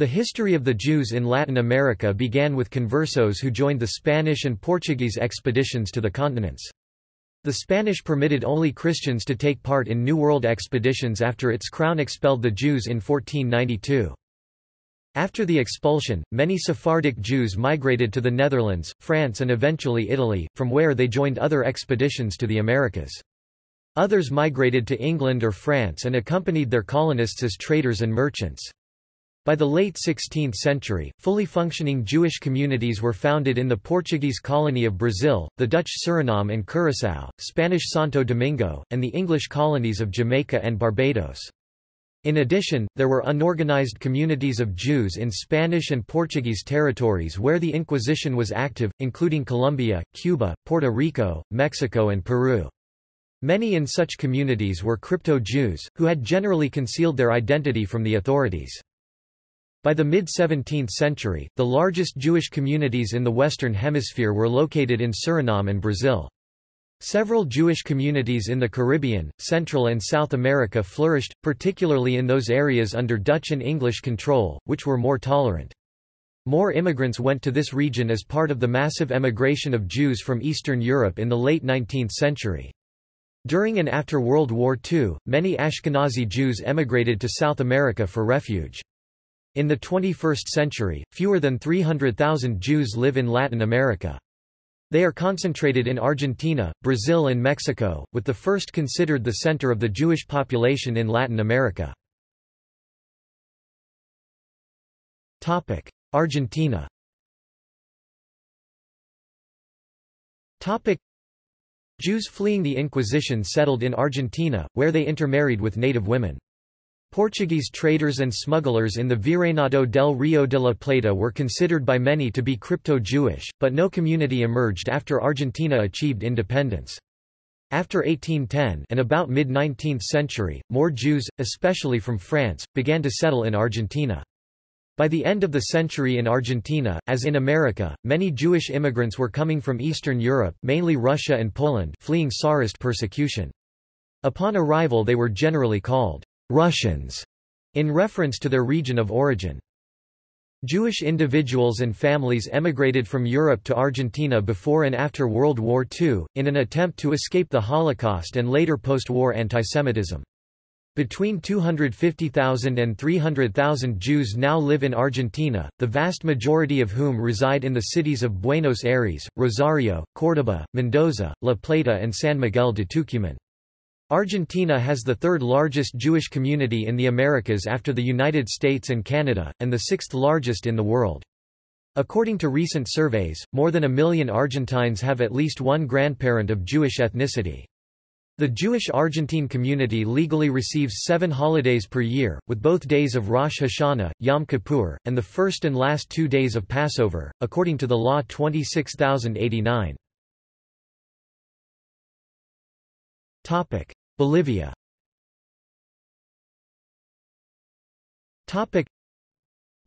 The history of the Jews in Latin America began with conversos who joined the Spanish and Portuguese expeditions to the continents. The Spanish permitted only Christians to take part in New World expeditions after its crown expelled the Jews in 1492. After the expulsion, many Sephardic Jews migrated to the Netherlands, France and eventually Italy, from where they joined other expeditions to the Americas. Others migrated to England or France and accompanied their colonists as traders and merchants. By the late 16th century, fully functioning Jewish communities were founded in the Portuguese colony of Brazil, the Dutch Suriname and Curaçao, Spanish Santo Domingo, and the English colonies of Jamaica and Barbados. In addition, there were unorganized communities of Jews in Spanish and Portuguese territories where the Inquisition was active, including Colombia, Cuba, Puerto Rico, Mexico and Peru. Many in such communities were crypto-Jews, who had generally concealed their identity from the authorities. By the mid-17th century, the largest Jewish communities in the Western Hemisphere were located in Suriname and Brazil. Several Jewish communities in the Caribbean, Central and South America flourished, particularly in those areas under Dutch and English control, which were more tolerant. More immigrants went to this region as part of the massive emigration of Jews from Eastern Europe in the late 19th century. During and after World War II, many Ashkenazi Jews emigrated to South America for refuge. In the 21st century, fewer than 300,000 Jews live in Latin America. They are concentrated in Argentina, Brazil and Mexico, with the first considered the center of the Jewish population in Latin America. Argentina Jews fleeing the Inquisition settled in Argentina, where they intermarried with native women. Portuguese traders and smugglers in the Virreinato del Rio de la Plata were considered by many to be crypto-Jewish, but no community emerged after Argentina achieved independence. After 1810 and about mid-19th century, more Jews, especially from France, began to settle in Argentina. By the end of the century in Argentina, as in America, many Jewish immigrants were coming from Eastern Europe mainly Russia and Poland fleeing Tsarist persecution. Upon arrival they were generally called Russians, in reference to their region of origin. Jewish individuals and families emigrated from Europe to Argentina before and after World War II, in an attempt to escape the Holocaust and later post-war antisemitism. Between 250,000 and 300,000 Jews now live in Argentina, the vast majority of whom reside in the cities of Buenos Aires, Rosario, Córdoba, Mendoza, La Plata and San Miguel de Tucumán. Argentina has the third largest Jewish community in the Americas after the United States and Canada, and the sixth largest in the world. According to recent surveys, more than a million Argentines have at least one grandparent of Jewish ethnicity. The Jewish Argentine community legally receives seven holidays per year, with both days of Rosh Hashanah, Yom Kippur, and the first and last two days of Passover, according to the law 26089. Bolivia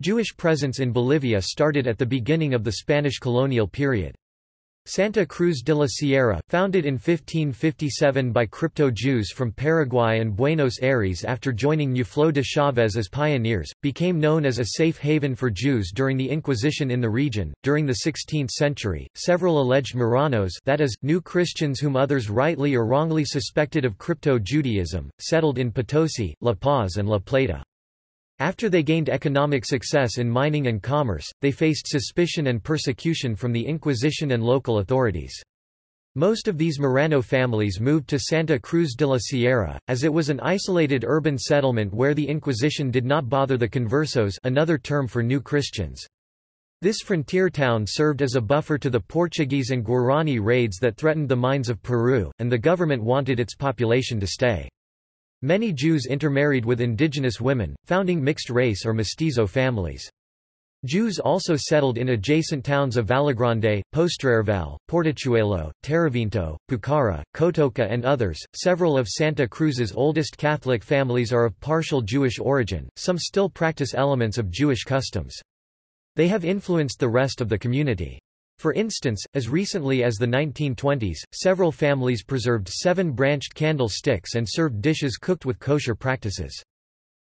Jewish presence in Bolivia started at the beginning of the Spanish colonial period. Santa Cruz de la Sierra, founded in 1557 by crypto-Jews from Paraguay and Buenos Aires after joining Ñuflo de Chávez as pioneers, became known as a safe haven for Jews during the Inquisition in the region. During the 16th century, several alleged Marranos that is, new Christians whom others rightly or wrongly suspected of crypto-Judaism, settled in Potosi, La Paz and La Plata. After they gained economic success in mining and commerce, they faced suspicion and persecution from the Inquisition and local authorities. Most of these Marrano families moved to Santa Cruz de la Sierra, as it was an isolated urban settlement where the Inquisition did not bother the conversos another term for new Christians. This frontier town served as a buffer to the Portuguese and Guarani raids that threatened the mines of Peru, and the government wanted its population to stay. Many Jews intermarried with indigenous women, founding mixed-race or mestizo families. Jews also settled in adjacent towns of Vallegrande, Postrervalle, Portachuelo, Terevinto, Pucara, Cotoca and others. Several of Santa Cruz's oldest Catholic families are of partial Jewish origin, some still practice elements of Jewish customs. They have influenced the rest of the community. For instance, as recently as the 1920s, several families preserved seven branched candlesticks and served dishes cooked with kosher practices.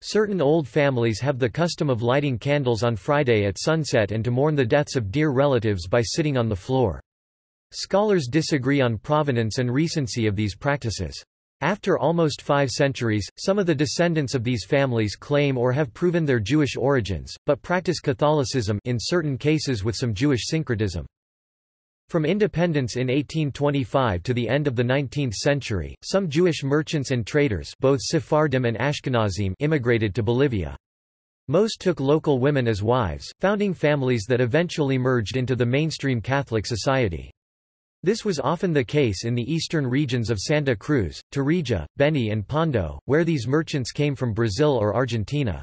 Certain old families have the custom of lighting candles on Friday at sunset and to mourn the deaths of dear relatives by sitting on the floor. Scholars disagree on provenance and recency of these practices. After almost five centuries, some of the descendants of these families claim or have proven their Jewish origins, but practice Catholicism in certain cases with some Jewish syncretism. From independence in 1825 to the end of the 19th century, some Jewish merchants and traders both Sephardim and Ashkenazim immigrated to Bolivia. Most took local women as wives, founding families that eventually merged into the mainstream Catholic society. This was often the case in the eastern regions of Santa Cruz, Tarija, Beni and Pando, where these merchants came from Brazil or Argentina.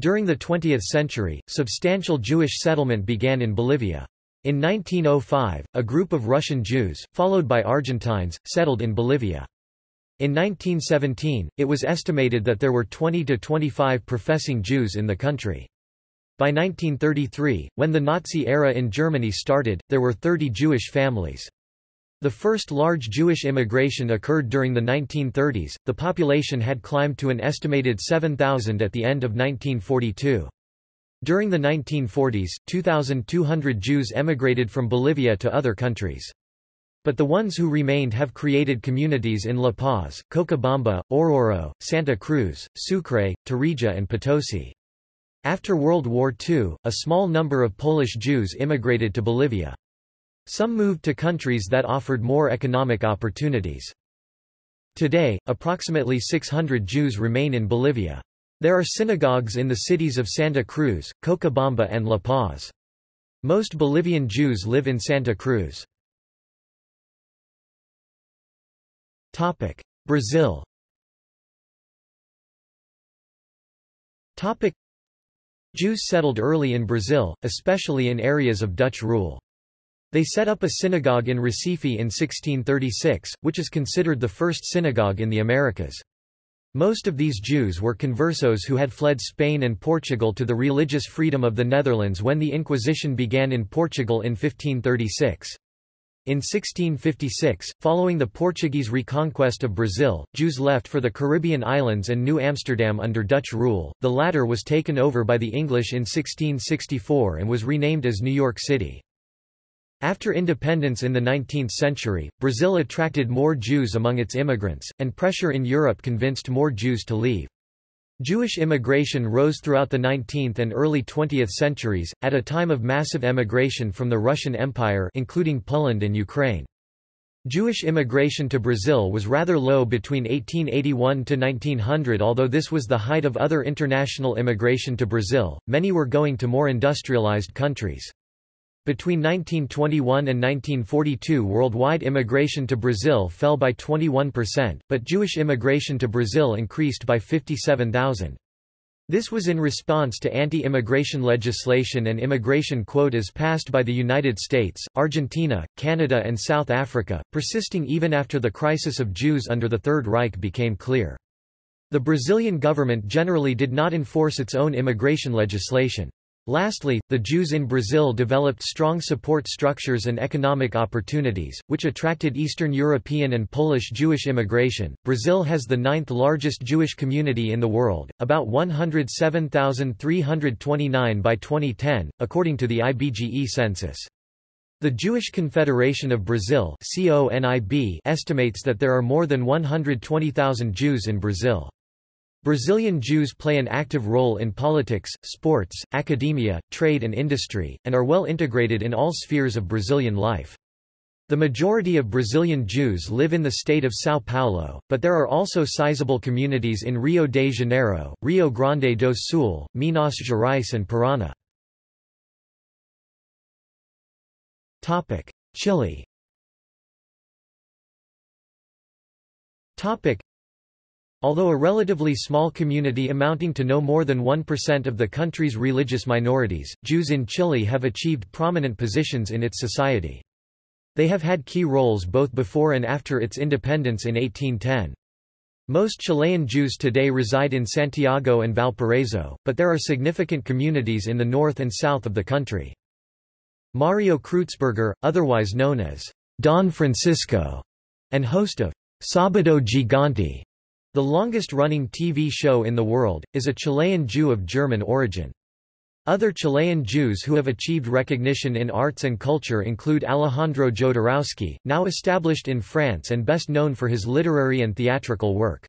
During the 20th century, substantial Jewish settlement began in Bolivia. In 1905, a group of Russian Jews, followed by Argentines, settled in Bolivia. In 1917, it was estimated that there were 20 to 25 professing Jews in the country. By 1933, when the Nazi era in Germany started, there were 30 Jewish families. The first large Jewish immigration occurred during the 1930s, the population had climbed to an estimated 7,000 at the end of 1942. During the 1940s, 2,200 Jews emigrated from Bolivia to other countries. But the ones who remained have created communities in La Paz, Cochabamba, Oruro, Santa Cruz, Sucre, Tarija and Potosi. After World War II, a small number of Polish Jews immigrated to Bolivia. Some moved to countries that offered more economic opportunities. Today, approximately 600 Jews remain in Bolivia. There are synagogues in the cities of Santa Cruz, Cochabamba and La Paz. Most Bolivian Jews live in Santa Cruz. Brazil Jews settled early in Brazil, especially in areas of Dutch rule. They set up a synagogue in Recife in 1636, which is considered the first synagogue in the Americas. Most of these Jews were conversos who had fled Spain and Portugal to the religious freedom of the Netherlands when the Inquisition began in Portugal in 1536. In 1656, following the Portuguese reconquest of Brazil, Jews left for the Caribbean islands and New Amsterdam under Dutch rule. The latter was taken over by the English in 1664 and was renamed as New York City. After independence in the 19th century, Brazil attracted more Jews among its immigrants, and pressure in Europe convinced more Jews to leave. Jewish immigration rose throughout the 19th and early 20th centuries, at a time of massive emigration from the Russian Empire including Poland and Ukraine. Jewish immigration to Brazil was rather low between 1881 to 1900 although this was the height of other international immigration to Brazil, many were going to more industrialized countries. Between 1921 and 1942 worldwide immigration to Brazil fell by 21%, but Jewish immigration to Brazil increased by 57,000. This was in response to anti-immigration legislation and immigration quotas passed by the United States, Argentina, Canada and South Africa, persisting even after the crisis of Jews under the Third Reich became clear. The Brazilian government generally did not enforce its own immigration legislation. Lastly, the Jews in Brazil developed strong support structures and economic opportunities, which attracted Eastern European and Polish Jewish immigration. Brazil has the ninth largest Jewish community in the world, about 107,329 by 2010, according to the IBGE census. The Jewish Confederation of Brazil estimates that there are more than 120,000 Jews in Brazil. Brazilian Jews play an active role in politics, sports, academia, trade and industry, and are well integrated in all spheres of Brazilian life. The majority of Brazilian Jews live in the state of São Paulo, but there are also sizable communities in Rio de Janeiro, Rio Grande do Sul, Minas Gerais and Paraná. Chile Although a relatively small community amounting to no more than 1% of the country's religious minorities, Jews in Chile have achieved prominent positions in its society. They have had key roles both before and after its independence in 1810. Most Chilean Jews today reside in Santiago and Valparaiso, but there are significant communities in the north and south of the country. Mario Kreutzberger, otherwise known as Don Francisco, and host of Sabado Gigante, The longest-running TV show in the world, is a Chilean Jew of German origin. Other Chilean Jews who have achieved recognition in arts and culture include Alejandro Jodorowsky, now established in France and best known for his literary and theatrical work.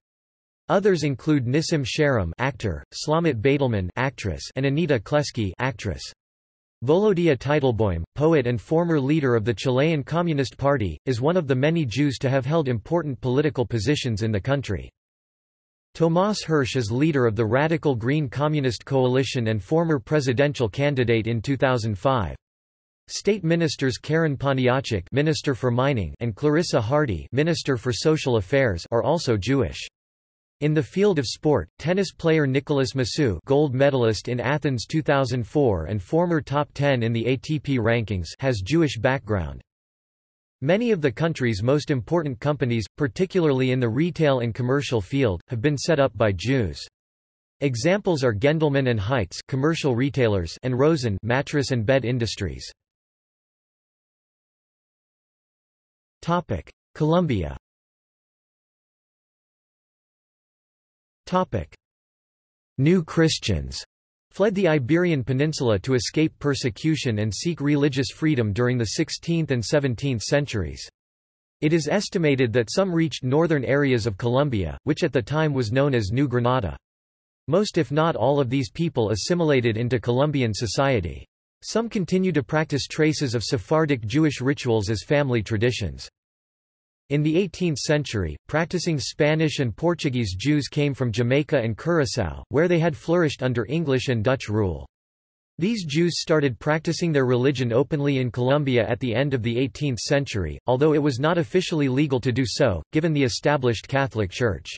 Others include Nissim Sharim actor, Shlomit Baytelman actress, and Anita Klesky actress. Volodia Teitelboim, poet and former leader of the Chilean Communist Party, is one of the many Jews to have held important political positions in the country. Tomás Hirsch is leader of the Radical Green Communist Coalition and former presidential candidate in 2005. State ministers Karen Poniatchik Minister for Mining and Clarisa Hardy Minister for Social Affairs are also Jewish. In the field of sport, tennis player Nicolas Massu gold medalist in Athens 2004 and former top 10 in the ATP rankings has Jewish background. Many of the country's most important companies, particularly in the retail and commercial field, have been set up by Jews. Examples are Gendelman and Hites commercial retailers and Rosen mattress and bed industries. Topic: Colombia. Topic: New Christians fled the Iberian Peninsula to escape persecution and seek religious freedom during the 16th and 17th centuries. It is estimated that some reached northern areas of Colombia, which at the time was known as New Granada. Most if not all of these people assimilated into Colombian society. Some continue to practice traces of Sephardic Jewish rituals as family traditions. In the 18th century, practicing Spanish and Portuguese Jews came from Jamaica and Curaçao, where they had flourished under English and Dutch rule. These Jews started practicing their religion openly in Colombia at the end of the 18th century, although it was not officially legal to do so, given the established Catholic Church.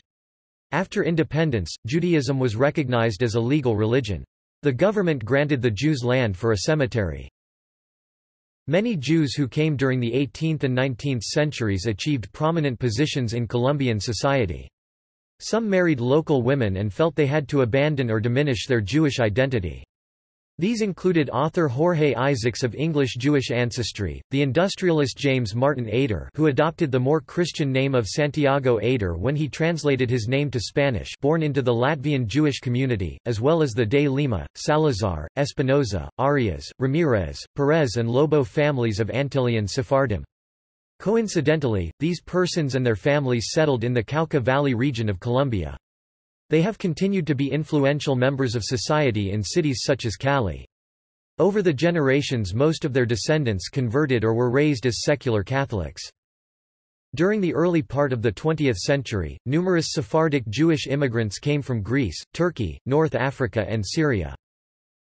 After independence, Judaism was recognized as a legal religion. The government granted the Jews land for a cemetery. Many Jews who came during the 18th and 19th centuries achieved prominent positions in Colombian society. Some married local women and felt they had to abandon or diminish their Jewish identity. These included author Jorge Isaacs of English-Jewish ancestry, the industrialist James Martin Eder who adopted the more Christian name of Santiago Eder when he translated his name to Spanish born into the Latvian Jewish community, as well as the de Lima, Salazar, Espinoza, Arias, Ramirez, Perez and Lobo families of Antillean Sephardim. Coincidentally, these persons and their families settled in the Cauca Valley region of Colombia. They have continued to be influential members of society in cities such as Cali. Over the generations most of their descendants converted or were raised as secular Catholics. During the early part of the 20th century, numerous Sephardic Jewish immigrants came from Greece, Turkey, North Africa and Syria.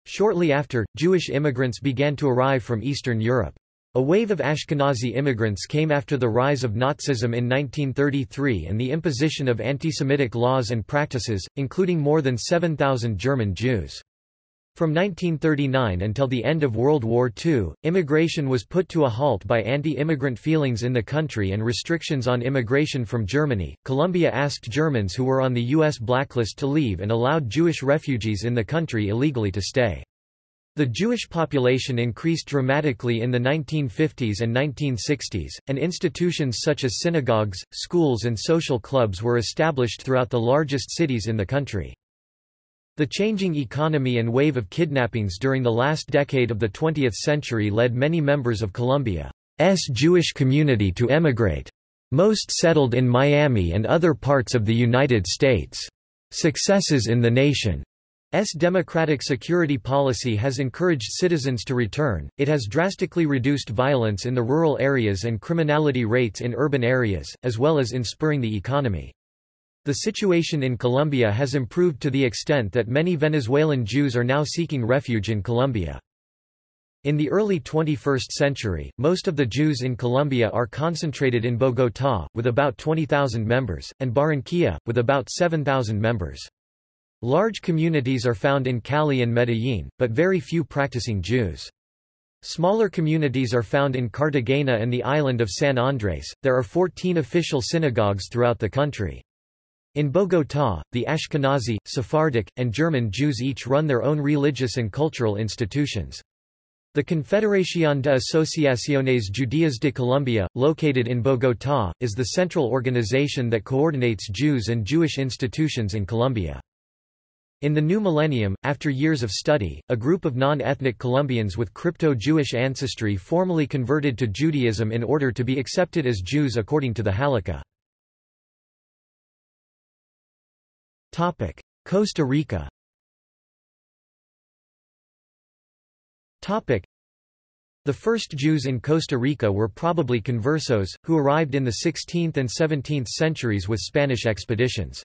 Shortly after, Jewish immigrants began to arrive from Eastern Europe. A wave of Ashkenazi immigrants came after the rise of Nazism in 1933 and the imposition of anti-Semitic laws and practices, including more than 7,000 German Jews. From 1939 until the end of World War II, immigration was put to a halt by anti-immigrant feelings in the country and restrictions on immigration from Germany. Colombia asked Germans who were on the U.S. blacklist to leave and allowed Jewish refugees in the country illegally to stay. The Jewish population increased dramatically in the 1950s and 1960s, and institutions such as synagogues, schools and social clubs were established throughout the largest cities in the country. The changing economy and wave of kidnappings during the last decade of the 20th century led many members of Colombia's Jewish community to emigrate. Most settled in Miami and other parts of the United States. Successes in the nation S democratic security policy has encouraged citizens to return, it has drastically reduced violence in the rural areas and criminality rates in urban areas, as well as in spurring the economy. The situation in Colombia has improved to the extent that many Venezuelan Jews are now seeking refuge in Colombia. In the early 21st century, most of the Jews in Colombia are concentrated in Bogotá, with about 20,000 members, and Barranquilla, with about 7,000 members. Large communities are found in Cali and Medellín, but very few practicing Jews. Smaller communities are found in Cartagena and the island of San Andres. There are 14 official synagogues throughout the country. In Bogotá, the Ashkenazi, Sephardic, and German Jews each run their own religious and cultural institutions. The Confederación de Asociaciones Judías de Colombia, located in Bogotá, is the central organization that coordinates Jews and Jewish institutions in Colombia. In the new millennium, after years of study, a group of non-ethnic Colombians with crypto-Jewish ancestry formally converted to Judaism in order to be accepted as Jews according to the Halakha. Costa Rica The first Jews in Costa Rica were probably conversos, who arrived in the 16th and 17th centuries with Spanish expeditions.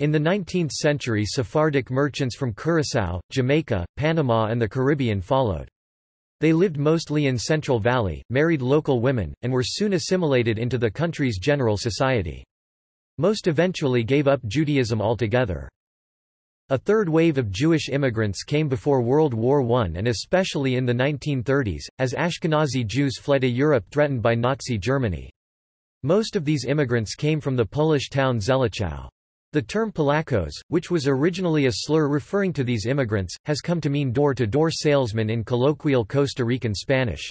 In the 19th century Sephardic merchants from Curaçao, Jamaica, Panama and the Caribbean followed. They lived mostly in Central Valley, married local women, and were soon assimilated into the country's general society. Most eventually gave up Judaism altogether. A third wave of Jewish immigrants came before World War I and especially in the 1930s, as Ashkenazi Jews fled a Europe threatened by Nazi Germany. Most of these immigrants came from the Polish town Zelichow. The term Polacos, which was originally a slur referring to these immigrants, has come to mean door-to-door -door salesman in colloquial Costa Rican Spanish.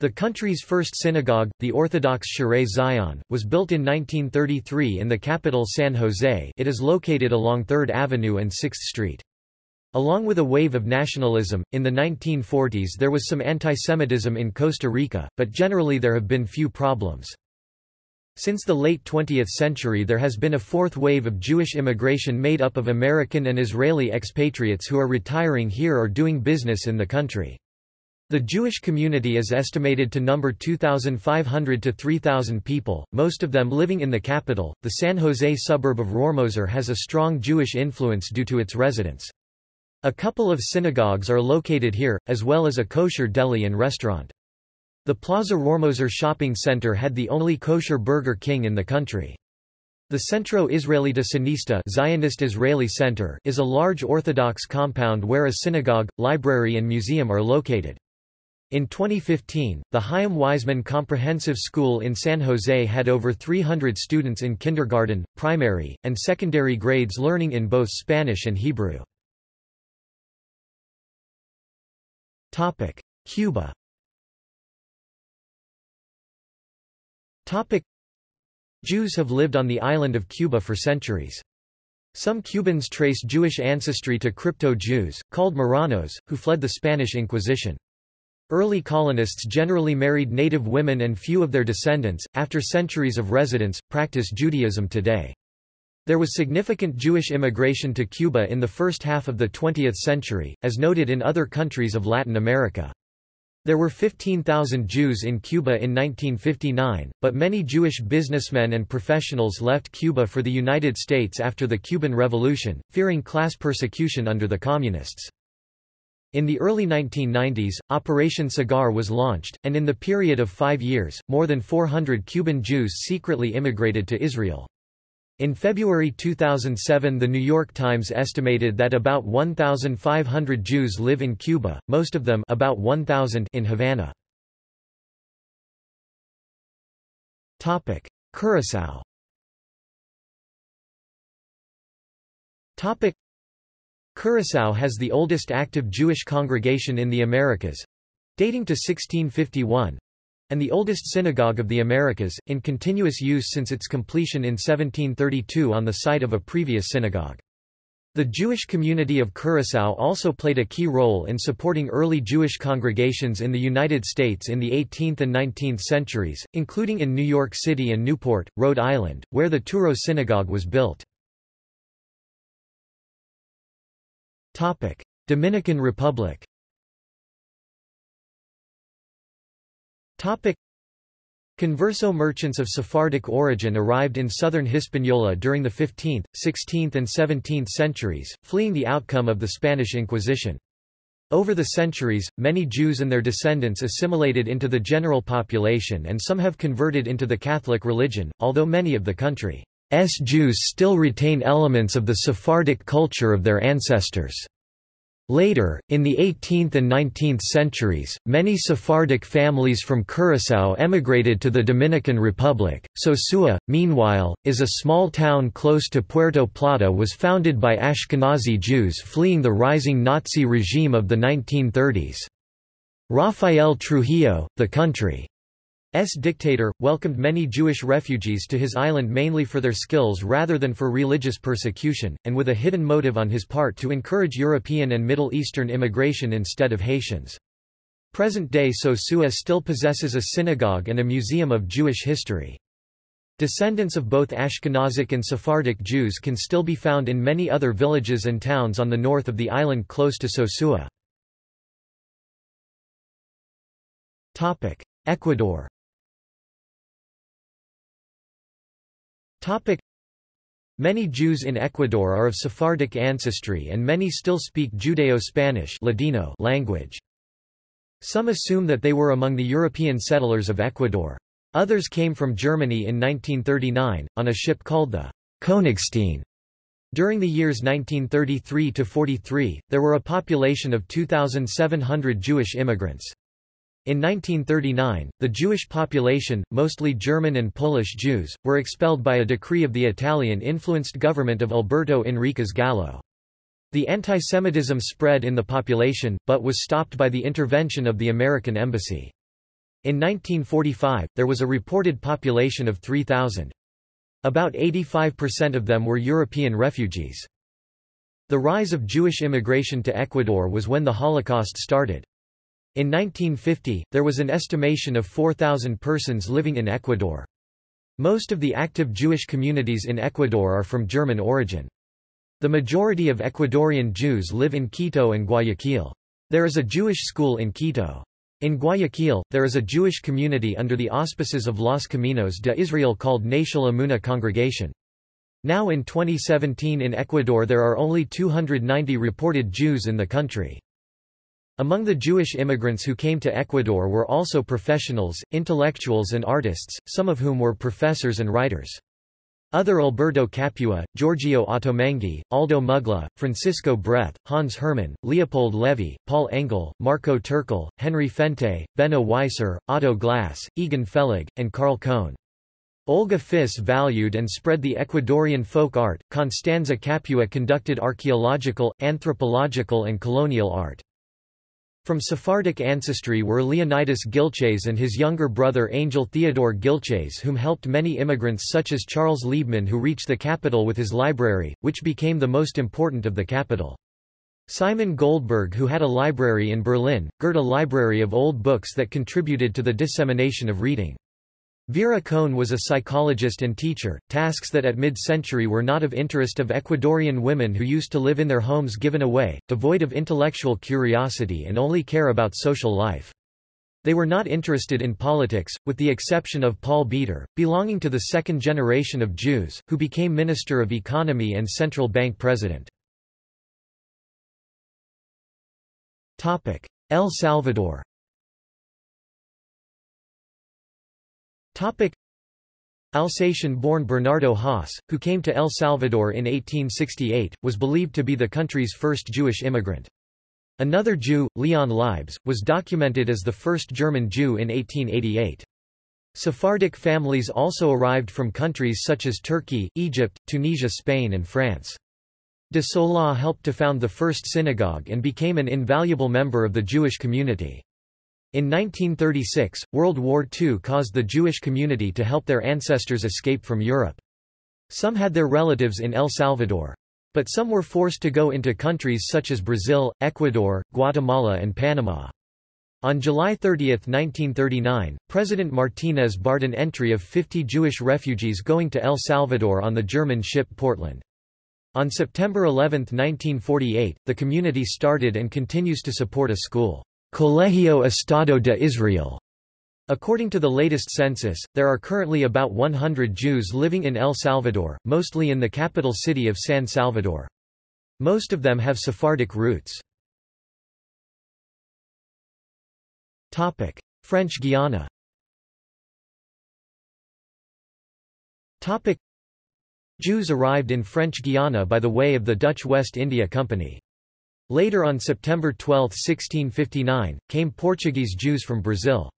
The country's first synagogue, the Orthodox Shaarei Zion, was built in 1933 in the capital San Jose it is located along 3rd Avenue and 6th Street. Along with a wave of nationalism, in the 1940s there was some anti-Semitism in Costa Rica, but generally there have been few problems. Since the late 20th century there has been a fourth wave of Jewish immigration made up of American and Israeli expatriates who are retiring here or doing business in the country. The Jewish community is estimated to number 2,500 to 3,000 people, most of them living in the capital. The San Jose suburb of Rohrmoser has a strong Jewish influence due to its residents. A couple of synagogues are located here, as well as a kosher deli and restaurant. The Plaza Rohrmoser shopping center had the only kosher Burger King in the country. The Centro Israelita Sionista Zionist Israeli Center is a large Orthodox compound where a synagogue, library and museum are located. In 2015, the Chaim Weizmann Comprehensive School in San Jose had over 300 students in kindergarten, primary, and secondary grades learning in both Spanish and Hebrew. Cuba Jews have lived on the island of Cuba for centuries. Some Cubans trace Jewish ancestry to crypto-Jews, called Marranos, who fled the Spanish Inquisition. Early colonists generally married native women and few of their descendants, after centuries of residence, practice Judaism today. There was significant Jewish immigration to Cuba in the first half of the 20th century, as noted in other countries of Latin America. There were 15,000 Jews in Cuba in 1959, but many Jewish businessmen and professionals left Cuba for the United States after the Cuban Revolution, fearing class persecution under the Communists. In the early 1990s, Operation Cigar was launched, and in the period of five years, more than 400 Cuban Jews secretly immigrated to Israel. In February 2007 The New York Times estimated that about 1,500 Jews live in Cuba, most of them about 1,000 in Havana. Curaçao Topic: Curaçao has the oldest active Jewish congregation in the Americas—dating to 1651, and the oldest synagogue of the Americas, in continuous use since its completion in 1732 on the site of a previous synagogue. The Jewish community of Curaçao also played a key role in supporting early Jewish congregations in the United States in the 18th and 19th centuries, including in New York City and Newport, Rhode Island, where the Touro Synagogue was built. Dominican Republic. Topic: Converso merchants of Sephardic origin arrived in southern Hispaniola during the 15th, 16th and 17th centuries, fleeing the outcome of the Spanish Inquisition. Over the centuries, many Jews and their descendants assimilated into the general population and some have converted into the Catholic religion, although many of the country's. Jews still retain elements of the Sephardic culture of their ancestors. Later, in the 18th and 19th centuries, many Sephardic families from Curaçao emigrated to the Dominican Republic. Sosua, meanwhile, is a small town close to Puerto Plata was founded by Ashkenazi Jews fleeing the rising Nazi regime of the 1930s. Rafael Trujillo, the country's dictator, welcomed many Jewish refugees to his island mainly for their skills rather than for religious persecution, and with a hidden motive on his part to encourage European and Middle Eastern immigration instead of Haitians. Present-day Sosua still possesses a synagogue and a museum of Jewish history. Descendants of both Ashkenazic and Sephardic Jews can still be found in many other villages and towns on the north of the island close to Sosua. Ecuador Many Jews in Ecuador are of Sephardic ancestry and many still speak Judeo-Spanish language. Some assume that they were among the European settlers of Ecuador. Others came from Germany in 1939, on a ship called the Königstein. During the years 1933–43, there were a population of 2,700 Jewish immigrants. In 1939, the Jewish population, mostly German and Polish Jews, were expelled by a decree of the Italian-influenced government of Alberto Enriquez Gallo. The antisemitism spread in the population, but was stopped by the intervention of the American embassy. In 1945, there was a reported population of 3,000. About 85% of them were European refugees. The rise of Jewish immigration to Ecuador was when the Holocaust started. In 1950, there was an estimation of 4,000 persons living in Ecuador. Most of the active Jewish communities in Ecuador are from German origin. The majority of Ecuadorian Jews live in Quito and Guayaquil. There is a Jewish school in Quito. In Guayaquil, there is a Jewish community under the auspices of Los Caminos de Israel called Nashal Amuna Congregation. Now in 2017 in Ecuador there are only 290 reported Jews in the country. Among the Jewish immigrants who came to Ecuador were also professionals, intellectuals and artists, some of whom were professors and writers. Other Alberto Capua, Giorgio Ottolenghi, Aldo Mugla, Francisco Breath, Hans Hermann, Leopold Levy, Paul Engel, Marco Turkel, Henry Fente, Benno Weiser, Otto Glass, Egon Felig, and Carl Cohn. Olga Fisch valued and spread the Ecuadorian folk art, Constanza Capua conducted archaeological, anthropological and colonial art. From Sephardic ancestry were Leonidas Gilches and his younger brother Angel Theodore Gilches whom helped many immigrants such as Charles Liebman who reached the capital with his library, which became the most important of the capital. Simon Goldberg who had a library in Berlin, girt a library of old books that contributed to the dissemination of reading. Vera Cohn was a psychologist and teacher, tasks that at mid-century were not of interest of Ecuadorian women who used to live in their homes given away, devoid of intellectual curiosity and only care about social life. They were not interested in politics, with the exception of Paul Beater, belonging to the second generation of Jews, who became Minister of Economy and Central Bank President. El Salvador Alsatian-born Bernardo Haas, who came to El Salvador in 1868, was believed to be the country's first Jewish immigrant. Another Jew, Leon Leibs, was documented as the first German Jew in 1888. Sephardic families also arrived from countries such as Turkey, Egypt, Tunisia Spain and France. De Sola helped to found the first synagogue and became an invaluable member of the Jewish community. In 1936, World War II caused the Jewish community to help their ancestors escape from Europe. Some had their relatives in El Salvador. But some were forced to go into countries such as Brazil, Ecuador, Guatemala and Panama. On July 30, 1939, President Martinez barred an entry of 50 Jewish refugees going to El Salvador on the German ship Portland. On September 11, 1948, the community started and continues to support a school. Colegio Estado de Israel. According to the latest census, there are currently about 100 Jews living in El Salvador, mostly in the capital city of San Salvador. Most of them have Sephardic roots. French Guiana Jews arrived in French Guiana by the way of the Dutch West India Company. Later on September 12, 1659, came Portuguese Jews from Brazil.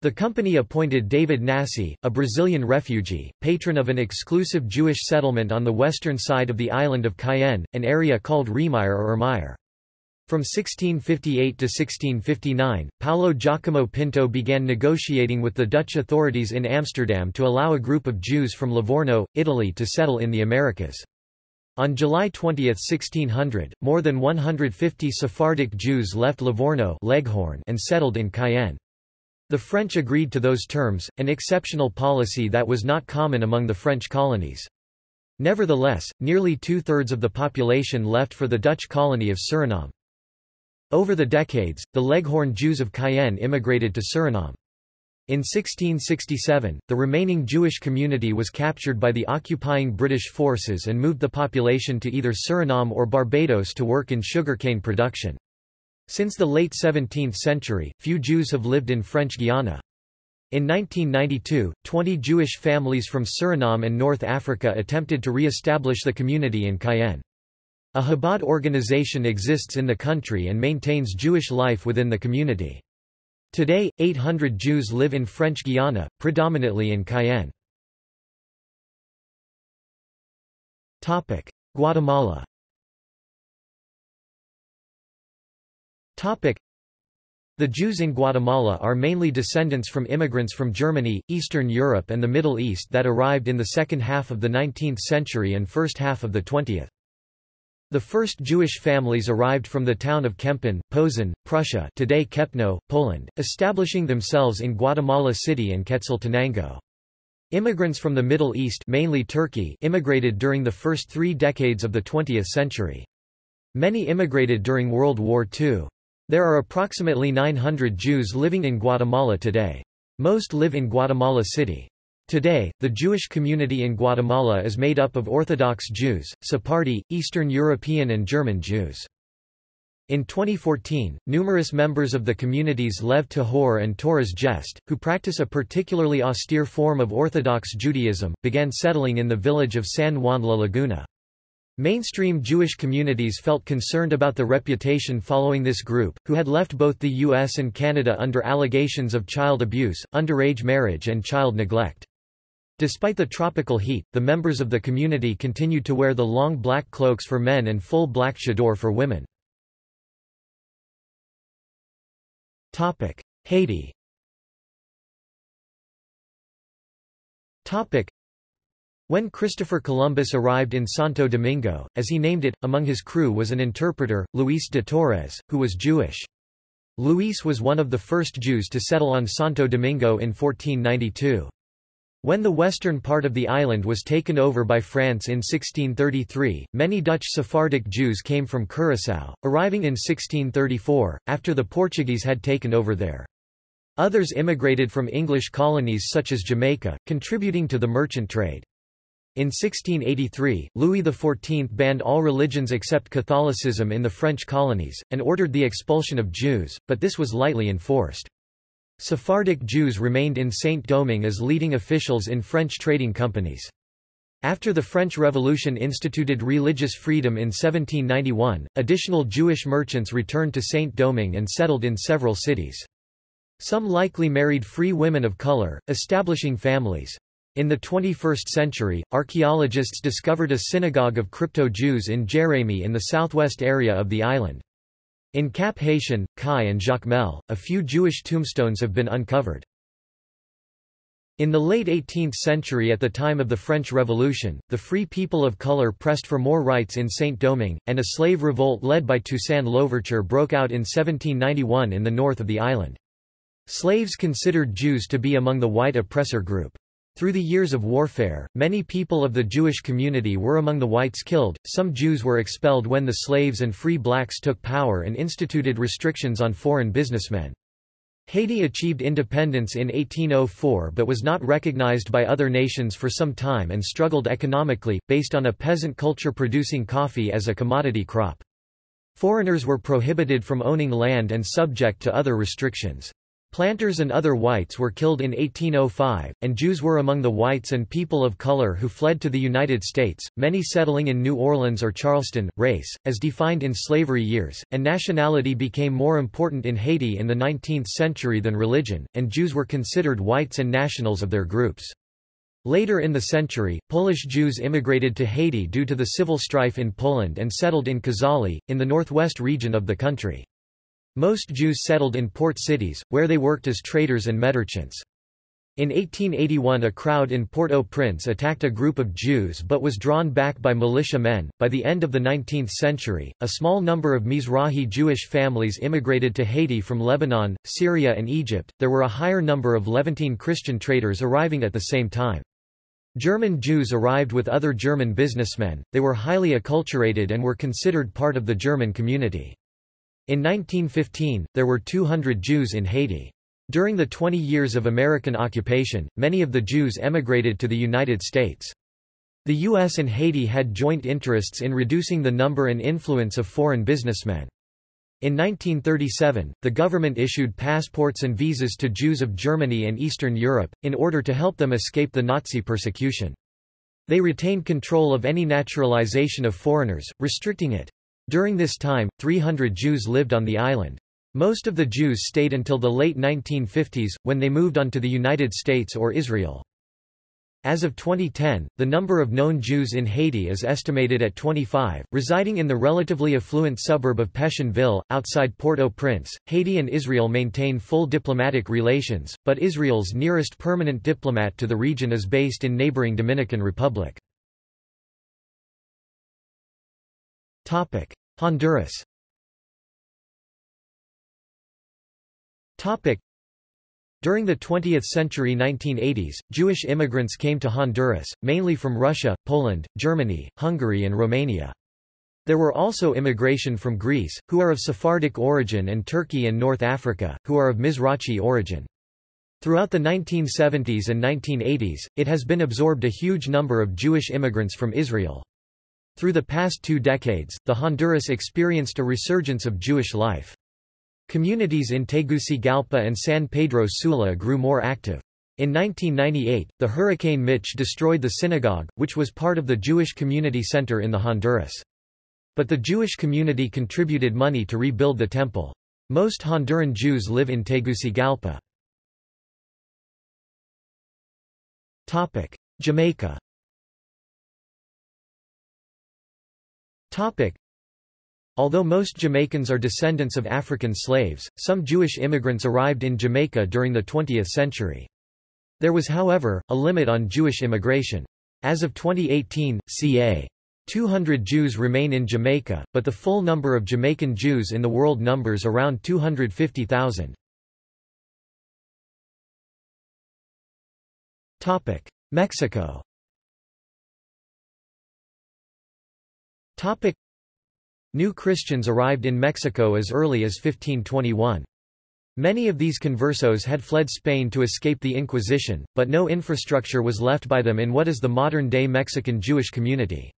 The company appointed David Nassi, a Brazilian refugee, patron of an exclusive Jewish settlement on the western side of the island of Cayenne, an area called Remire or Ermeyer. From 1658 to 1659, Paulo Giacomo Pinto began negotiating with the Dutch authorities in Amsterdam to allow a group of Jews from Livorno, Italy to settle in the Americas. On July 20, 1600, more than 150 Sephardic Jews left Livorno Leghorn and settled in Cayenne. The French agreed to those terms, an exceptional policy that was not common among the French colonies. Nevertheless, nearly two-thirds of the population left for the Dutch colony of Suriname. Over the decades, the Leghorn Jews of Cayenne immigrated to Suriname. In 1667, the remaining Jewish community was captured by the occupying British forces and moved the population to either Suriname or Barbados to work in sugarcane production. Since the late 17th century, few Jews have lived in French Guiana. In 1992, 20 Jewish families from Suriname and North Africa attempted to re-establish the community in Cayenne. A Chabad organization exists in the country and maintains Jewish life within the community. Today, 800 Jews live in French Guiana, predominantly in Cayenne. Guatemala the Jews in Guatemala are mainly descendants from immigrants from Germany, Eastern Europe and the Middle East that arrived in the second half of the 19th century and first half of the 20th. The first Jewish families arrived from the town of Kempen, Posen, Prussia today Kepno, Poland, establishing themselves in Guatemala City and Quetzaltenango. Immigrants from the Middle East mainly Turkey immigrated during the first three decades of the 20th century. Many immigrated during World War II. There are approximately 900 Jews living in Guatemala today. Most live in Guatemala City. Today, the Jewish community in Guatemala is made up of Orthodox Jews, Sephardi, Eastern European and German Jews. In 2014, numerous members of the communities Lev Tahor and Toiras Jesed, who practice a particularly austere form of Orthodox Judaism, began settling in the village of San Juan La Laguna. Mainstream Jewish communities felt concerned about the reputation following this group, who had left both the U.S. and Canada under allegations of child abuse, underage marriage and child neglect. Despite the tropical heat, the members of the community continued to wear the long black cloaks for men and full black chador for women. Haiti when Christopher Columbus arrived in Santo Domingo, as he named it, among his crew was an interpreter, Luis de Torres, who was Jewish. Luis was one of the first Jews to settle on Santo Domingo in 1492. When the western part of the island was taken over by France in 1633, many Dutch Sephardic Jews came from Curaçao, arriving in 1634, after the Portuguese had taken over there. Others immigrated from English colonies such as Jamaica, contributing to the merchant trade. In 1683, Louis XIV banned all religions except Catholicism in the French colonies, and ordered the expulsion of Jews, but this was lightly enforced. Sephardic Jews remained in Saint-Domingue as leading officials in French trading companies. After the French Revolution instituted religious freedom in 1791, additional Jewish merchants returned to Saint-Domingue and settled in several cities. Some likely married free women of color, establishing families. In the 21st century, archaeologists discovered a synagogue of crypto-Jews in Jérémie in the southwest area of the island. In Cap Haitian, Cayes and Jacmel, a few Jewish tombstones have been uncovered. In the late 18th century at the time of the French Revolution, the free people of color pressed for more rights in Saint-Domingue, and a slave revolt led by Toussaint Louverture broke out in 1791 in the north of the island. Slaves considered Jews to be among the white oppressor group. Through the years of warfare, many people of the Jewish community were among the whites killed, some Jews were expelled when the slaves and free blacks took power and instituted restrictions on foreign businessmen. Haiti achieved independence in 1804 but was not recognized by other nations for some time and struggled economically, based on a peasant culture producing coffee as a commodity crop. Foreigners were prohibited from owning land and subject to other restrictions. Planters and other whites were killed in 1805, and Jews were among the whites and people of color who fled to the United States, many settling in New Orleans or Charleston. Race, as defined in slavery years, and nationality became more important in Haiti in the 19th century than religion, and Jews were considered whites and nationals of their groups. Later in the century, Polish Jews immigrated to Haiti due to the civil strife in Poland and settled in Cazale, in the northwest region of the country. Most Jews settled in port cities, where they worked as traders and merchants. In 1881 a crowd in Port-au-Prince attacked a group of Jews but was drawn back by militia men. By the end of the 19th century, a small number of Mizrahi Jewish families immigrated to Haiti from Lebanon, Syria and Egypt. There were a higher number of Levantine Christian traders arriving at the same time. German Jews arrived with other German businessmen, they were highly acculturated and were considered part of the German community. In 1915, there were 200 Jews in Haiti. During the 20 years of American occupation, many of the Jews emigrated to the United States. The U.S. and Haiti had joint interests in reducing the number and influence of foreign businessmen. In 1937, the government issued passports and visas to Jews of Germany and Eastern Europe, in order to help them escape the Nazi persecution. They retained control of any naturalization of foreigners, restricting it. During this time, 300 Jews lived on the island. Most of the Jews stayed until the late 1950s, when they moved on to the United States or Israel. As of 2010, the number of known Jews in Haiti is estimated at 25, residing in the relatively affluent suburb of Pétionville, outside Port-au-Prince. Haiti and Israel maintain full diplomatic relations, but Israel's nearest permanent diplomat to the region is based in neighboring Dominican Republic. Honduras During the 20th century 1980s, Jewish immigrants came to Honduras, mainly from Russia, Poland, Germany, Hungary and Romania. There were also immigration from Greece, who are of Sephardic origin and Turkey and North Africa, who are of Mizrachi origin. Throughout the 1970s and 1980s, it has been absorbed a huge number of Jewish immigrants from Israel. Through the past two decades, the Honduras experienced a resurgence of Jewish life. Communities in Tegucigalpa and San Pedro Sula grew more active. In 1998, the Hurricane Mitch destroyed the synagogue, which was part of the Jewish Community Center in the Honduras. But the Jewish community contributed money to rebuild the temple. Most Honduran Jews live in Tegucigalpa. Topic: Jamaica Although most Jamaicans are descendants of African slaves, some Jewish immigrants arrived in Jamaica during the 20th century. There was however, a limit on Jewish immigration. As of 2018, ca. 200 Jews remain in Jamaica, but the full number of Jamaican Jews in the world numbers around 250,000. Mexico New Christians arrived in Mexico as early as 1521. Many of these conversos had fled Spain to escape the Inquisition, but no infrastructure was left by them in what is the modern-day Mexican Jewish community.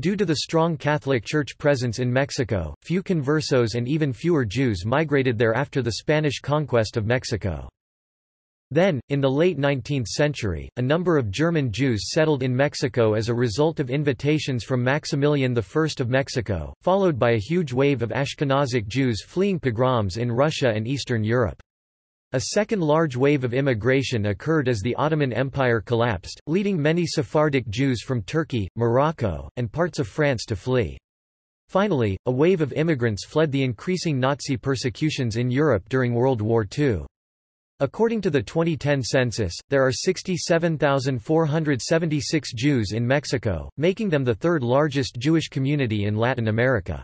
Due to the strong Catholic Church presence in Mexico, few conversos and even fewer Jews migrated there after the Spanish conquest of Mexico. Then, in the late 19th century, a number of German Jews settled in Mexico as a result of invitations from Maximilian I of Mexico, followed by a huge wave of Ashkenazic Jews fleeing pogroms in Russia and Eastern Europe. A second large wave of immigration occurred as the Ottoman Empire collapsed, leading many Sephardic Jews from Turkey, Morocco, and parts of France to flee. Finally, a wave of immigrants fled the increasing Nazi persecutions in Europe during World War II. According to the 2010 census, there are 67,476 Jews in Mexico, making them the third largest Jewish community in Latin America.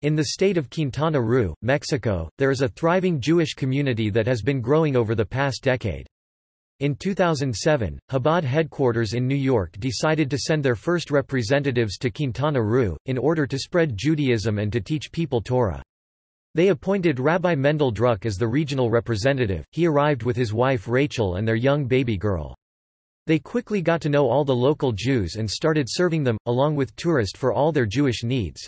In the state of Quintana Roo, Mexico, there is a thriving Jewish community that has been growing over the past decade. In 2007, Chabad headquarters in New York decided to send their first representatives to Quintana Roo, in order to spread Judaism and to teach people Torah. They appointed Rabbi Mendel Druck as the regional representative, he arrived with his wife Rachel and their young baby girl. They quickly got to know all the local Jews and started serving them, along with tourists for all their Jewish needs.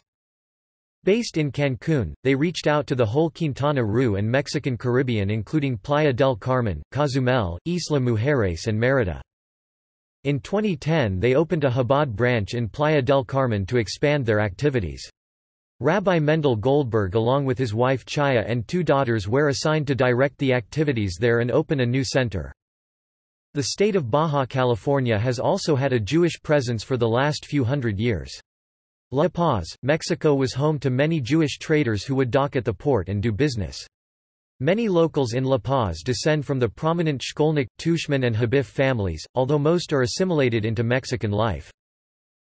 Based in Cancun, they reached out to the whole Quintana Roo and Mexican Caribbean including Playa del Carmen, Cozumel, Isla Mujeres and Merida. In 2010 they opened a Chabad branch in Playa del Carmen to expand their activities. Rabbi Mendel Goldberg along with his wife Chaya and two daughters were assigned to direct the activities there and open a new center. The state of Baja California has also had a Jewish presence for the last few hundred years. La Paz, Mexico was home to many Jewish traders who would dock at the port and do business. Many locals in La Paz descend from the prominent Shkolnik, Tushman and Habif families, although most are assimilated into Mexican life.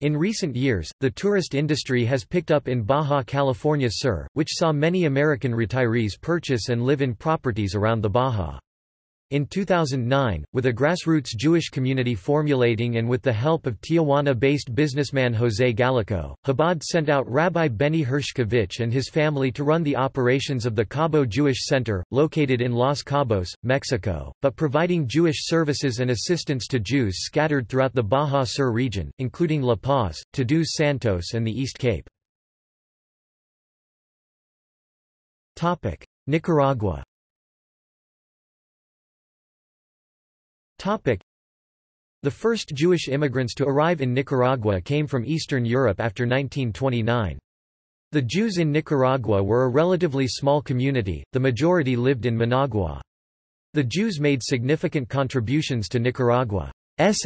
In recent years, the tourist industry has picked up in Baja California Sur, which saw many American retirees purchase and live in properties around the Baja. In 2009, with a grassroots Jewish community formulating and with the help of Tijuana-based businessman José Gallico, Chabad sent out Rabbi Benny Hershkovich and his family to run the operations of the Cabo Jewish Center, located in Los Cabos, Mexico, but providing Jewish services and assistance to Jews scattered throughout the Baja Sur region, including La Paz, Todos Santos and the East Cape. Nicaragua The first Jewish immigrants to arrive in Nicaragua came from Eastern Europe after 1929. The Jews in Nicaragua were a relatively small community, the majority lived in Managua. The Jews made significant contributions to Nicaragua's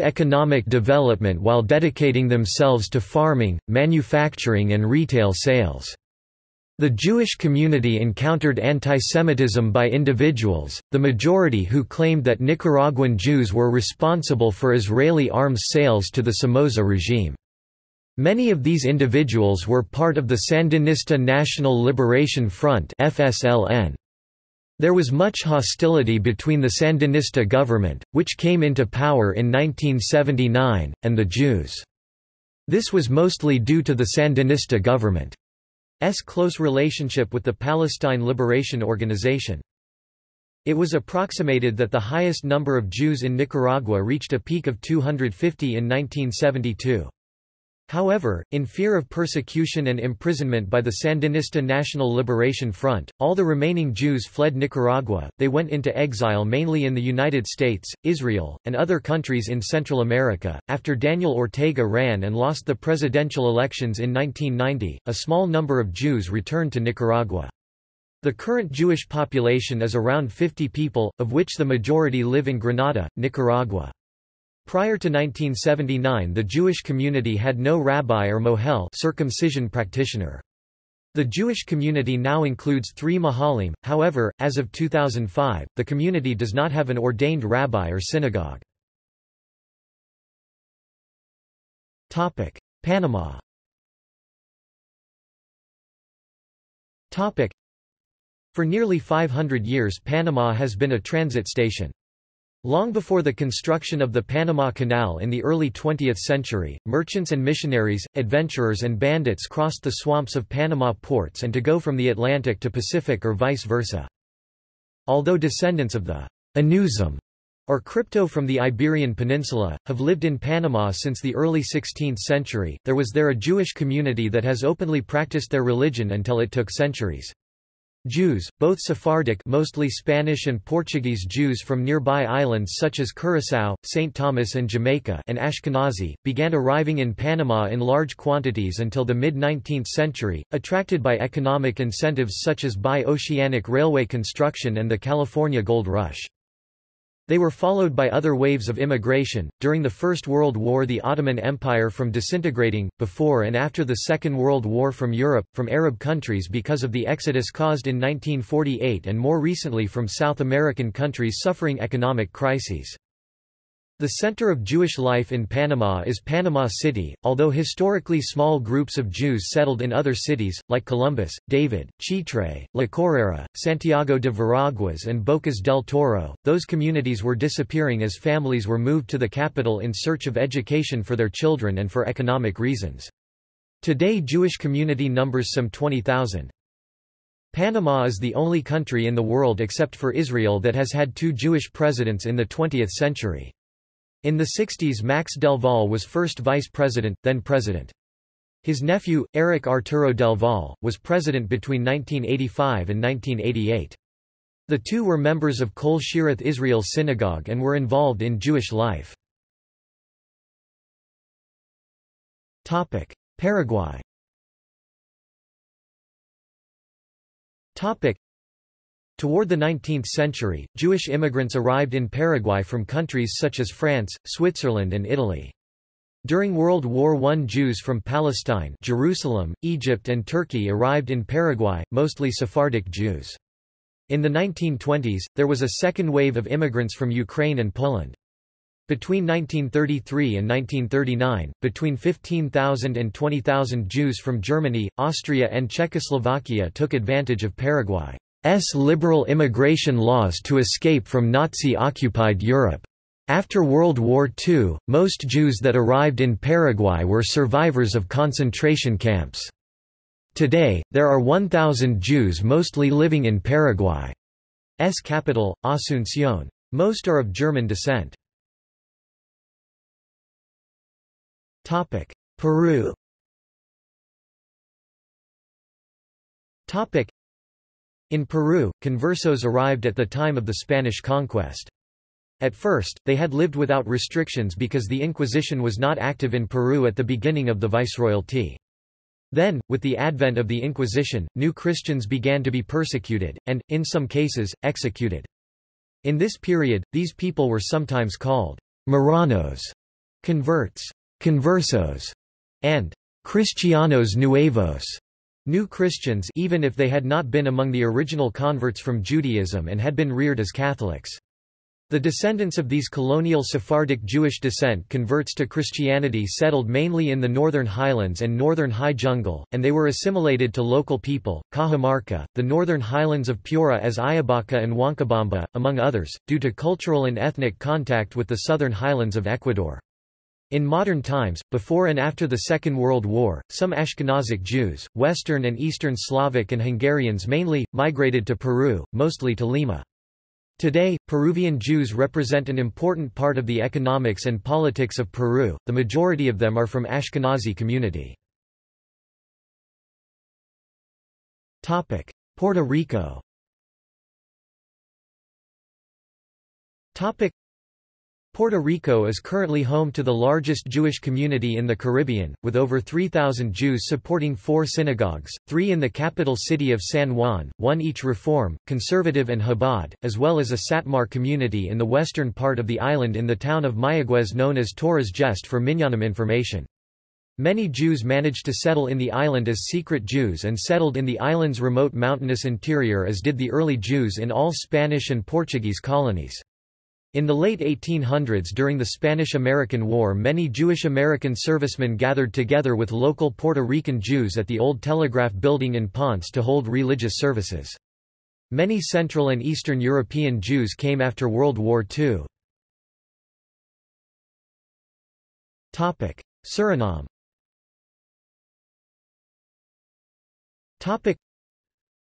economic development while dedicating themselves to farming, manufacturing and retail sales. The Jewish community encountered antisemitism by individuals, the majority who claimed that Nicaraguan Jews were responsible for Israeli arms sales to the Somoza regime. Many of these individuals were part of the Sandinista National Liberation Front FSLN. There was much hostility between the Sandinista government, which came into power in 1979, and the Jews. This was mostly due to the Sandinista government. S close relationship with the Palestine Liberation Organization. It was approximated that the highest number of Jews in Nicaragua reached a peak of 250 in 1972. However, in fear of persecution and imprisonment by the Sandinista National Liberation Front, all the remaining Jews fled Nicaragua. They went into exile mainly in the United States, Israel, and other countries in Central America. After Daniel Ortega ran and lost the presidential elections in 1990, a small number of Jews returned to Nicaragua. The current Jewish population is around 50 people, of which the majority live in Granada, Nicaragua. Prior to 1979 the Jewish community had no rabbi or mohel circumcision practitioner. The Jewish community now includes three mohalim, however, as of 2005, the community does not have an ordained rabbi or synagogue. Panama For nearly 500 years Panama has been a transit station. Long before the construction of the Panama Canal in the early 20th century, merchants and missionaries, adventurers and bandits crossed the swamps of Panama ports and to go from the Atlantic to Pacific or vice versa. Although descendants of the Anusim, or crypto from the Iberian Peninsula, have lived in Panama since the early 16th century, there was there a Jewish community that has openly practiced their religion until it took centuries. Jews, both Sephardic mostly Spanish and Portuguese Jews from nearby islands such as Curaçao, St. Thomas and Jamaica and Ashkenazi, began arriving in Panama in large quantities until the mid-19th century, attracted by economic incentives such as bi-oceanic railway construction and the California Gold Rush. They were followed by other waves of immigration. During the First World War, the Ottoman Empire from disintegrating, before and after the Second World War from Europe, from Arab countries because of the exodus caused in 1948 and more recently from South American countries suffering economic crises. The center of Jewish life in Panama is Panama City, although historically small groups of Jews settled in other cities, like Columbus, David, Chitre, La Chorrera, Santiago de Veraguas and Bocas del Toro, those communities were disappearing as families were moved to the capital in search of education for their children and for economic reasons. Today Jewish community numbers some 20,000. Panama is the only country in the world except for Israel that has had two Jewish presidents in the 20th century. In the 60s Max Delvalle was first vice president, then president. His nephew, Eric Arturo Delvalle, was president between 1985 and 1988. The two were members of Kol Shearith Israel Synagogue and were involved in Jewish life. Paraguay Toward the 19th century, Jewish immigrants arrived in Paraguay from countries such as France, Switzerland and Italy. During World War I Jews from Palestine Jerusalem, Egypt and Turkey arrived in Paraguay, mostly Sephardic Jews. In the 1920s, there was a second wave of immigrants from Ukraine and Poland. Between 1933 and 1939, between 15,000 and 20,000 Jews from Germany, Austria and Czechoslovakia took advantage of Paraguay's liberal immigration laws to escape from Nazi-occupied Europe. After World War II, most Jews that arrived in Paraguay were survivors of concentration camps. Today, there are 1,000 Jews mostly living in Paraguay's capital, Asunción. Most are of German descent. Peru In Peru, conversos arrived at the time of the Spanish conquest. At first, they had lived without restrictions because the Inquisition was not active in Peru at the beginning of the viceroyalty. Then, with the advent of the Inquisition, new Christians began to be persecuted, and, in some cases, executed. In this period, these people were sometimes called Marranos, converts, conversos, and Cristianos Nuevos, new Christians even if they had not been among the original converts from Judaism and had been reared as Catholics. The descendants of these colonial Sephardic Jewish descent converts to Christianity settled mainly in the northern highlands and northern high jungle, and they were assimilated to local people, Cajamarca, the northern highlands of Piura as Ayabaca and Huancabamba, among others, due to cultural and ethnic contact with the southern highlands of Ecuador. In modern times, before and after the Second World War, some Ashkenazic Jews, Western and Eastern Slavic and Hungarians mainly, migrated to Peru, mostly to Lima. Today, Peruvian Jews represent an important part of the economics and politics of Peru, the majority of them are from Ashkenazi community. Puerto Rico Puerto Rico is currently home to the largest Jewish community in the Caribbean, with over 3,000 Jews supporting four synagogues, three in the capital city of San Juan, one each Reform, Conservative and Chabad, as well as a Satmar community in the western part of the island in the town of Mayagüez known as Torres Geste for Minyanim information. Many Jews managed to settle in the island as secret Jews and settled in the island's remote mountainous interior as did the early Jews in all Spanish and Portuguese colonies. In the late 1800s during the Spanish–American War many Jewish American servicemen gathered together with local Puerto Rican Jews at the old Telegraph Building in Ponce to hold religious services. Many Central and Eastern European Jews came after World War II. Suriname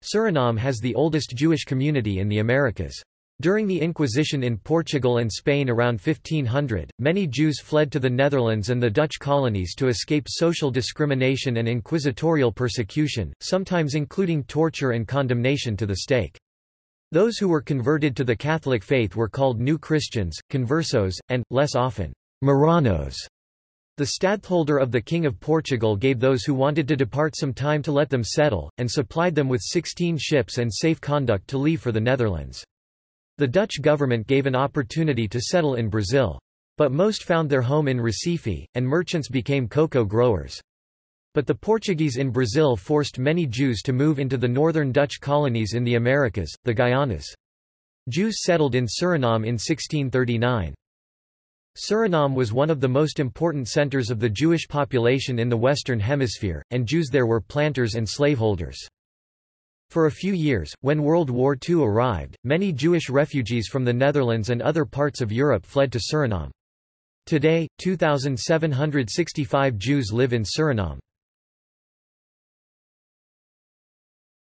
Suriname has the oldest Jewish community in the Americas. During the Inquisition in Portugal and Spain around 1500, many Jews fled to the Netherlands and the Dutch colonies to escape social discrimination and inquisitorial persecution, sometimes including torture and condemnation to the stake. Those who were converted to the Catholic faith were called New Christians, conversos, and, less often, Marranos. The stadtholder of the King of Portugal gave those who wanted to depart some time to let them settle, and supplied them with 16 ships and safe conduct to leave for the Netherlands. The Dutch government gave an opportunity to settle in Brazil. But most found their home in Recife, and merchants became cocoa growers. But the Portuguese in Brazil forced many Jews to move into the northern Dutch colonies in the Americas, the Guianas. Jews settled in Suriname in 1639. Suriname was one of the most important centers of the Jewish population in the Western Hemisphere, and Jews there were planters and slaveholders. For a few years, when World War II arrived, many Jewish refugees from the Netherlands and other parts of Europe fled to Suriname. Today, 2,765 Jews live in Suriname.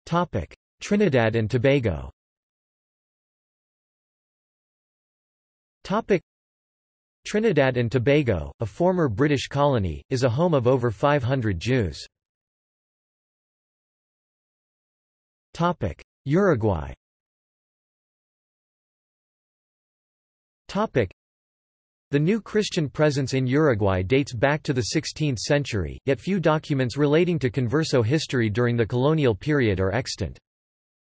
Topic. Trinidad and Tobago Topic. Trinidad and Tobago, a former British colony, is a home of over 500 Jews. Uruguay Topic: the new Christian presence in Uruguay dates back to the 16th century, yet few documents relating to converso history during the colonial period are extant.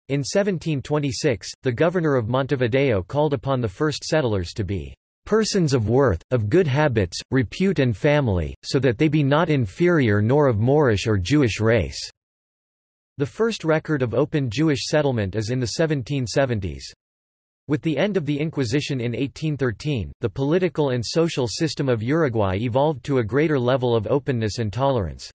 In 1726, the governor of Montevideo called upon the first settlers to be persons of worth, of good habits, repute and family, so that they be not inferior nor of Moorish or Jewish race." The first record of open Jewish settlement is in the 1770s. With the end of the Inquisition in 1813, the political and social system of Uruguay evolved to a greater level of openness and tolerance.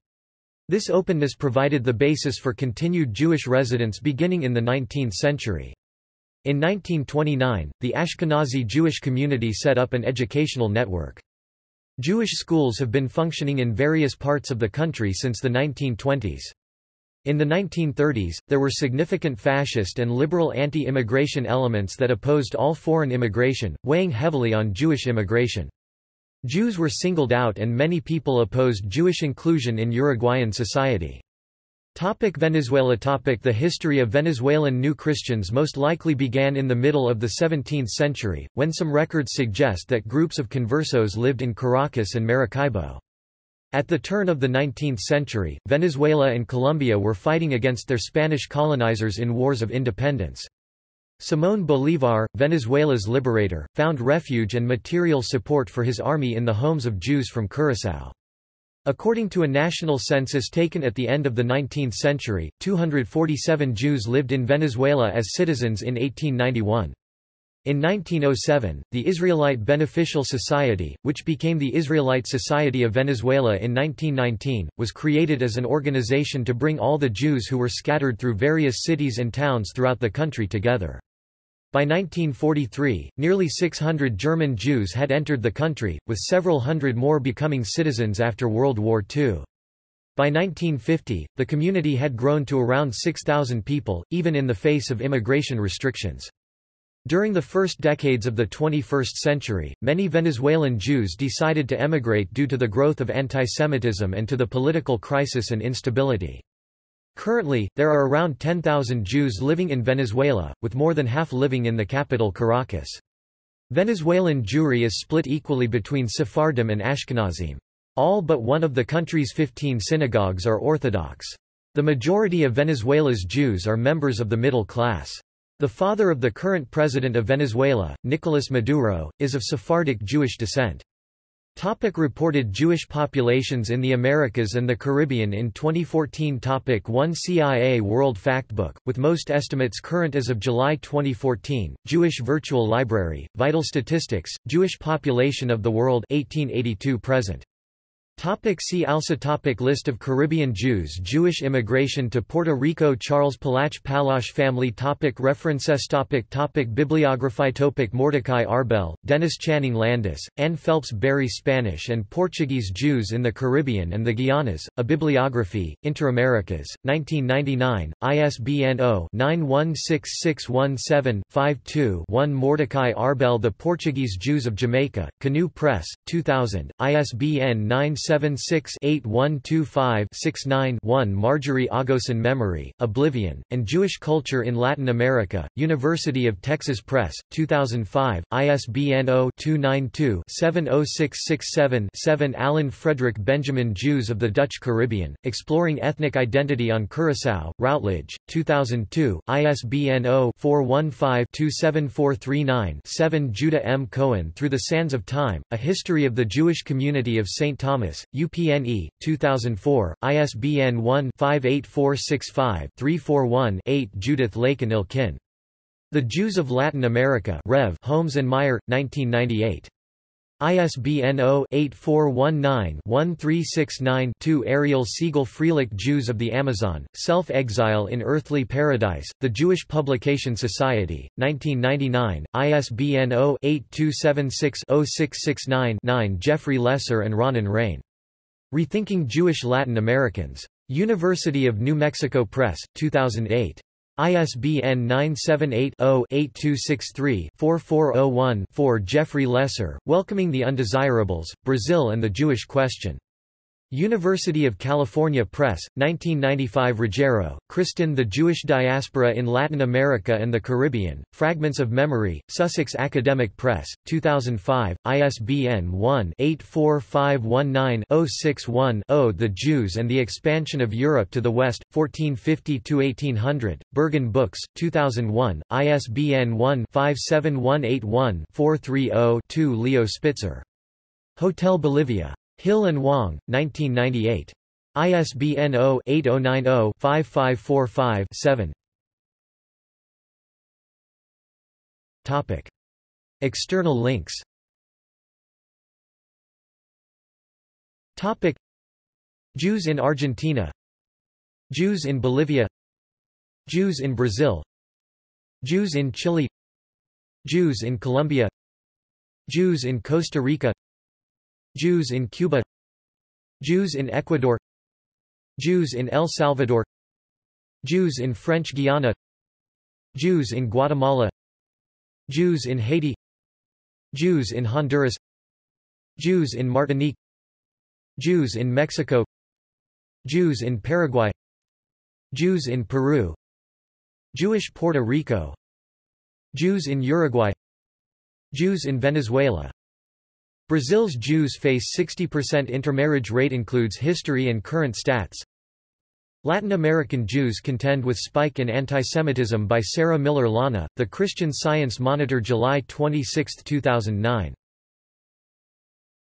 This openness provided the basis for continued Jewish residence beginning in the 19th century. In 1929, the Ashkenazi Jewish community set up an educational network. Jewish schools have been functioning in various parts of the country since the 1920s. In the 1930s, there were significant fascist and liberal anti-immigration elements that opposed all foreign immigration, weighing heavily on Jewish immigration. Jews were singled out and many people opposed Jewish inclusion in Uruguayan society. Topic Venezuela Topic The history of Venezuelan New Christians most likely began in the middle of the 17th century, when some records suggest that groups of conversos lived in Caracas and Maracaibo. At the turn of the 19th century, Venezuela and Colombia were fighting against their Spanish colonizers in wars of independence. Simón Bolívar, Venezuela's liberator, found refuge and material support for his army in the homes of Jews from Curaçao. According to a national census taken at the end of the 19th century, 247 Jews lived in Venezuela as citizens in 1891. In 1907, the Israelite Beneficial Society, which became the Israelite Society of Venezuela in 1919, was created as an organization to bring all the Jews who were scattered through various cities and towns throughout the country together. By 1943, nearly 600 German Jews had entered the country, with several hundred more becoming citizens after World War II. By 1950, the community had grown to around 6,000 people, even in the face of immigration restrictions. During the first decades of the 21st century, many Venezuelan Jews decided to emigrate due to the growth of antisemitism and to the political crisis and instability. Currently, there are around 10,000 Jews living in Venezuela, with more than half living in the capital Caracas. Venezuelan Jewry is split equally between Sephardim and Ashkenazim. All but one of the country's 15 synagogues are Orthodox. The majority of Venezuela's Jews are members of the middle class. The father of the current president of Venezuela, Nicolas Maduro, is of Sephardic Jewish descent. Topic reported Jewish populations in the Americas and the Caribbean in 2014 Topic 1 CIA World Factbook, with most estimates current as of July 2014, Jewish Virtual Library, Vital Statistics, Jewish population of the world 1882 present. Topic see also topic List of Caribbean Jews Jewish immigration to Puerto Rico Charles Pallache Pallache family topic References topic topic Bibliography topic Mordechai Arbell, Dennis Channing Landis, Ann Phelps Berry Spanish and Portuguese Jews in the Caribbean and the Guianas, A Bibliography, Inter-Americas, 1999, ISBN 0-916617-52-1 Mordechai Arbell The Portuguese Jews of Jamaica, Canoe Press, 2000, ISBN 9 976-8125-69-1 Marjorie Agosin Memory, Oblivion, and Jewish Culture in Latin America, University of Texas Press, 2005, ISBN 0-292-70667-7 Alan Frederick Benjamin Jews of the Dutch Caribbean, Exploring Ethnic Identity on Curaçao, Routledge, 2002, ISBN 0-415-27439-7 Judah M. Cohen Through the Sands of Time, A History of the Jewish Community of St. Thomas UPNE, 2004, ISBN 1-58465-341-8 Judith Laikin Elkin. The Jews of Latin America Rev. Holmes and Meier, 1998. ISBN 0-8419-1369-2 Ariel Segal Freilich Jews of the Amazon, Self-Exile in Earthly Paradise, The Jewish Publication Society, 1999, ISBN 0-8276-0669-9 Jeffrey Lesser and Raanan Rein. Rethinking Jewish Latin Americans. University of New Mexico Press, 2008. ISBN 978-0-8263-4401-4 Jeffrey Lesser, Welcoming the Undesirables, Brazil and the Jewish Question. University of California Press, 1995 Ruggiero, Kristin The Jewish Diaspora in Latin America and the Caribbean, Fragments of Memory, Sussex Academic Press, 2005, ISBN 1-84519-061-0 The Jews and the Expansion of Europe to the West, 1450–1800, Berghahn Books, 2001, ISBN 1-57181-430-2 Leo Spitzer. Hotel Bolivia. Hill and Wang, 1998. ISBN 0-8090-5545-7 Topic. External links. Topic. Jews in Argentina. Jews in Bolivia. Jews in Brazil. Jews in Chile. Jews in Colombia. Jews in Costa Rica Jews in Cuba Jews in Ecuador Jews in El Salvador Jews in French Guiana Jews in Guatemala Jews in Haiti Jews in Honduras Jews in Martinique Jews in Mexico Jews in Paraguay Jews in Peru Jewish Puerto Rico Jews in Uruguay Jews in Venezuela Brazil's Jews face 60% intermarriage rate includes history and current stats. Latin American Jews contend with spike in antisemitism by Sarah Miller Llana, The Christian Science Monitor July 26, 2009.